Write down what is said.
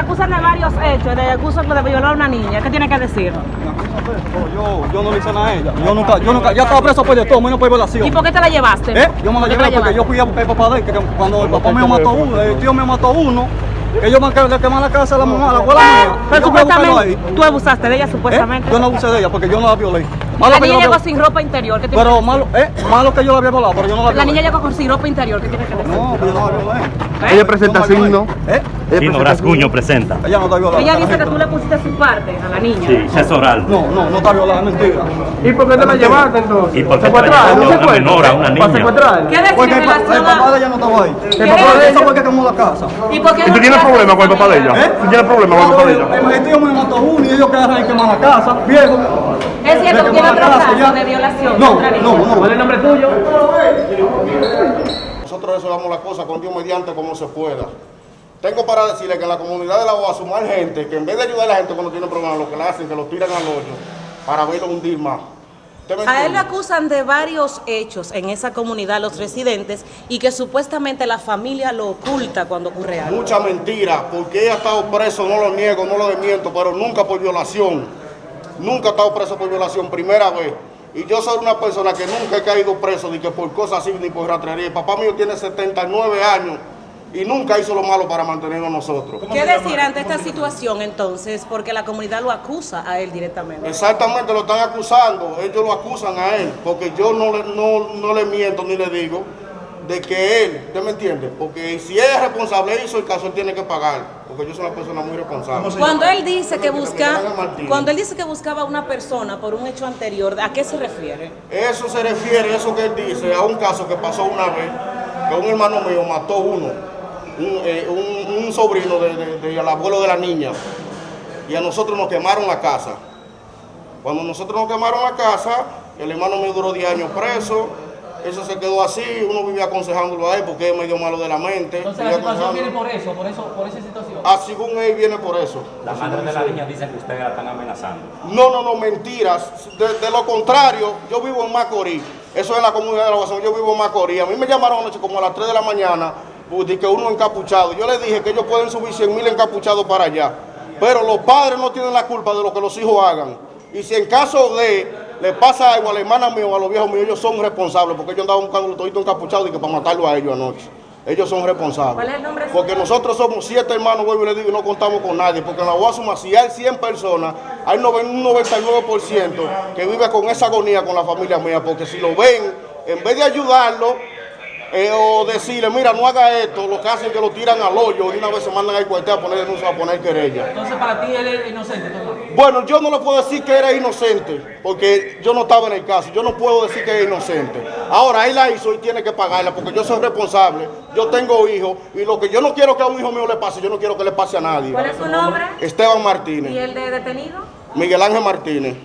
hecho de acuso de violar a una niña, ¿qué tiene que decir? Yo, yo no le hice nada a ella. Yo nunca, yo nunca, ya estaba preso por de todo, menos por violación. ¿Y por qué te la llevaste? ¿Eh? Yo me la ¿Por qué llevé te porque yo fui a buscar al papá de él, que cuando el papá mío mató uno, el tío me mató uno, que yo me que- le quemé la casa a la mamá, a la abuela mía. Pero supuestamente, tú abusaste de ella ¿Eh? supuestamente. Yo no abusé de ella porque yo no la violé. Malo la que yo niña la llegó violé. sin ropa interior, ¿qué Pero que malo, eh, malo que yo la había violado, pero yo no la decir? La niña llegó con sin ropa interior, ¿qué tiene que decir? No, pero yo no la violé. Ella presenta Yo no signo. ¿Eh? Ella Chino presenta Rascuño presenta. Ella no está violada. Ella dice que tú le pusiste su parte a la niña. Sí, sexo oral. No, no, no está violada, es mentira. ¿Y por qué te la llevaste entonces? ¿Y por qué te la ¿Secuestrada? llevaste ¿Un a una secuestro? menor, a una ¿Para niña? secuestrarla? ¿Qué decir Porque en el, papá de ella no estaba ahí. ¿Qué El papá de ella fue el que quemó la casa. ¿Y por qué ¿Y no tú tienes tiraste problema con el papá de ella? ¿Eh? ¿Tú tienes problema con el papá de ella? El, el tío me mató uno y ellos quedaron ahí quemar la casa, viejo. Es cierto que tiene otro caso ya. de violación No, no, no. ¿Cuál es el nombre tuyo? Nosotros resolvamos la cosa con Dios mediante como se pueda. Tengo para decirle que en la comunidad de la OAS hay gente que en vez de ayudar a la gente cuando tiene problemas, lo que le hacen es que lo tiran al hoyo para verlo hundir más. ¿Usted me A él le acusan de varios hechos en esa comunidad, los residentes, y que supuestamente la familia lo oculta cuando ocurre algo. Mucha mentira, porque ella ha estado preso, no lo niego, no lo desmiento, pero nunca por violación. Nunca ha estado preso por violación, primera vez. Y yo soy una persona que nunca he caído preso, ni que por cosas así, ni por ratrería. Papá mío tiene 79 años y nunca hizo lo malo para mantenernos nosotros. ¿Qué decir ante esta situación entonces? Porque la comunidad lo acusa a él directamente. Exactamente, lo están acusando, ellos lo acusan a él, porque yo no le, no, no le miento ni le digo de que él, ¿usted me entiende? Porque si él es responsable, hizo el caso, él tiene que pagar, porque yo soy una persona muy responsable. Cuando él dice que busca, cuando él dice que buscaba a una persona por un hecho anterior, ¿a qué se refiere? Eso se refiere, eso que él dice, a un caso que pasó una vez, que un hermano mío mató uno, un, eh, un- un sobrino del de, de- del abuelo de la niña, y a nosotros nos quemaron la casa. Cuando nosotros nos quemaron la casa, el hermano mío duró 10 años preso, eso se quedó así, uno vivía aconsejándolo a él porque es medio malo de la mente. Entonces la situación viene por eso, por eso, por esa situación. Ah, según él viene por eso. La madre de la niña dice que ustedes la están amenazando. No, no, no, mentiras. De, de lo contrario, yo vivo en Macorís. Eso es la comunidad de la Guasón. Yo vivo en Macorís. A mí me llamaron anoche como a las 3 de la mañana, pues, de que uno encapuchado. Yo les dije que ellos pueden subir 100 mil encapuchados para allá. Pero los padres no tienen la culpa de lo que los hijos hagan. Y si en caso de le pasa algo a la hermana mía o a los viejos míos, ellos son responsables, porque ellos andaban buscando los toditos encapuchados y que para matarlo a ellos anoche. Ellos son responsables. ¿Cuál es el nombre Porque nosotros somos siete hermanos, vuelvo y le digo, y no contamos con nadie. Porque en la Guasuma, si hay 100 personas, hay un 99% que vive con esa agonía con la familia mía. Porque si lo ven, en vez de ayudarlo eh, o decirle, mira, no haga esto, lo que hacen es que lo tiran al hoyo y una vez se mandan al cuartel a poner denuncia, a poner querella. Entonces para ti él es inocente. Bueno, yo no le puedo decir que era inocente, porque yo no estaba en el caso. Yo no puedo decir que es inocente. Ahora, él la hizo y tiene que pagarla, porque yo soy responsable. Yo tengo hijos, y lo que yo no quiero que a un hijo mío le pase, yo no quiero que le pase a nadie. ¿Cuál es su nombre? Esteban ¿Y Martínez, el de detenido? Miguel Ángel Martínez.